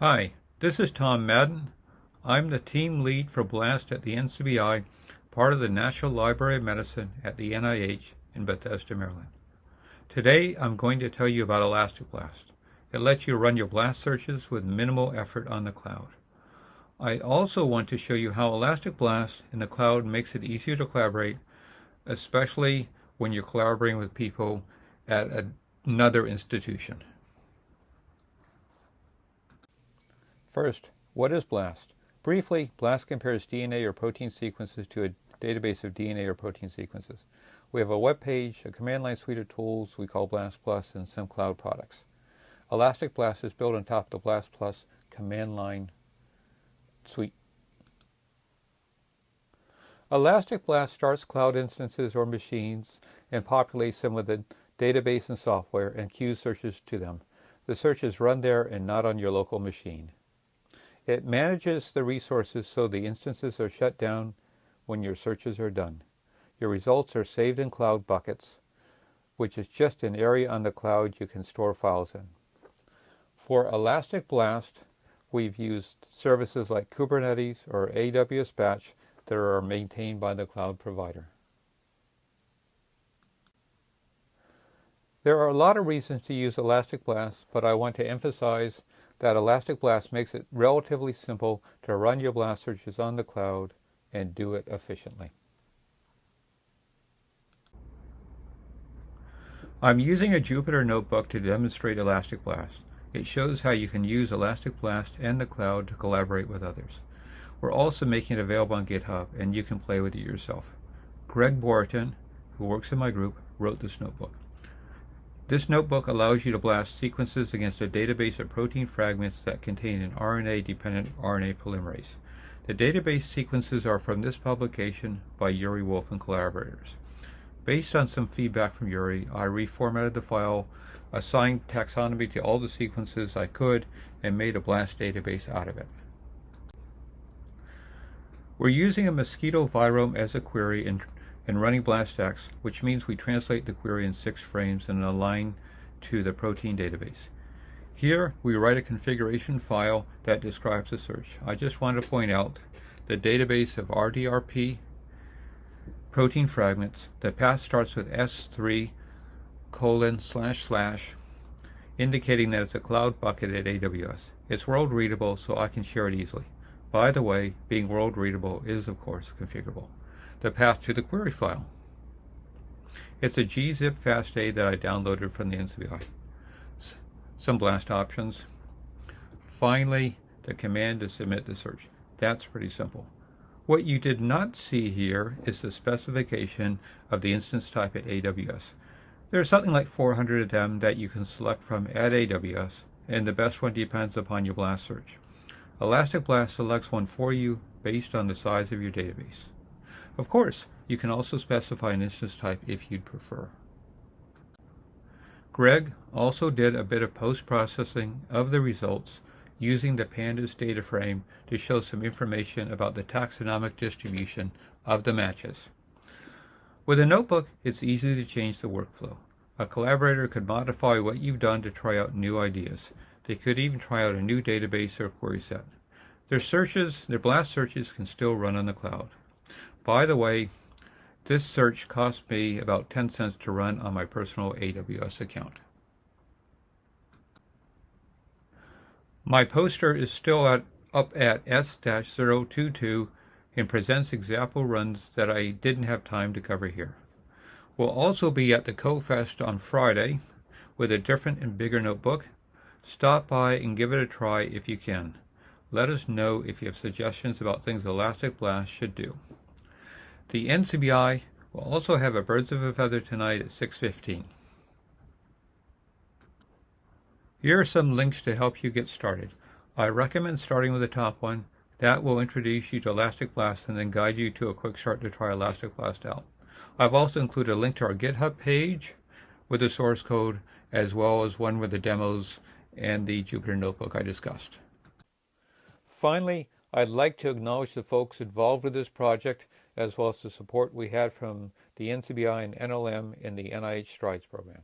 Hi, this is Tom Madden. I'm the team lead for BLAST at the NCBI, part of the National Library of Medicine at the NIH in Bethesda, Maryland. Today I'm going to tell you about Elastic Blast. It lets you run your BLAST searches with minimal effort on the cloud. I also want to show you how Elastic Blast in the cloud makes it easier to collaborate, especially when you're collaborating with people at another institution. First, what is BLAST? Briefly, BLAST compares DNA or protein sequences to a database of DNA or protein sequences. We have a web page, a command line suite of tools we call BLAST Plus, and some cloud products. Elastic Blast is built on top of the BLAST Plus command line suite. Elastic Blast starts cloud instances or machines and populates them with a database and software and queues searches to them. The search is run there and not on your local machine. It manages the resources so the instances are shut down when your searches are done. Your results are saved in cloud buckets, which is just an area on the cloud you can store files in. For Elastic Blast, we've used services like Kubernetes or AWS Batch that are maintained by the cloud provider. There are a lot of reasons to use Elastic Blast, but I want to emphasize that Elastic Blast makes it relatively simple to run your blast searches on the cloud and do it efficiently. I'm using a Jupyter notebook to demonstrate Elastic Blast. It shows how you can use Elastic Blast and the cloud to collaborate with others. We're also making it available on GitHub and you can play with it yourself. Greg Boratyn, who works in my group, wrote this notebook. This notebook allows you to blast sequences against a database of protein fragments that contain an RNA-dependent RNA polymerase. The database sequences are from this publication by Yuri Wolf and collaborators. Based on some feedback from Yuri, I reformatted the file, assigned taxonomy to all the sequences I could, and made a BLAST database out of it. We're using a mosquito virome as a query and and running BlastX, which means we translate the query in six frames and align to the protein database. Here, we write a configuration file that describes the search. I just want to point out the database of RDRP protein fragments. The path starts with S3 colon slash slash, indicating that it's a cloud bucket at AWS. It's world readable, so I can share it easily. By the way, being world readable is, of course, configurable the path to the query file. It's a gzip FASTA that I downloaded from the NCBI. Some blast options. Finally, the command to submit the search. That's pretty simple. What you did not see here is the specification of the instance type at AWS. There's something like 400 of them that you can select from at AWS, and the best one depends upon your blast search. Elastic Blast selects one for you based on the size of your database. Of course, you can also specify an instance type if you'd prefer. Greg also did a bit of post-processing of the results using the pandas data frame to show some information about the taxonomic distribution of the matches. With a notebook, it's easy to change the workflow. A collaborator could modify what you've done to try out new ideas. They could even try out a new database or query set. Their searches, their blast searches can still run on the cloud. By the way, this search cost me about 10 cents to run on my personal AWS account. My poster is still at, up at S-022 and presents example runs that I didn't have time to cover here. We'll also be at the CoFest on Friday with a different and bigger notebook. Stop by and give it a try if you can. Let us know if you have suggestions about things Elastic Blast should do. The NCBI will also have a Birds of a Feather tonight at 6.15. Here are some links to help you get started. I recommend starting with the top one. That will introduce you to Elastic Blast and then guide you to a quick start to try Elastic Blast out. I've also included a link to our GitHub page with the source code as well as one with the demos and the Jupyter Notebook I discussed. Finally, I'd like to acknowledge the folks involved with this project as well as the support we had from the NCBI and NLM in the NIH STRIDES program.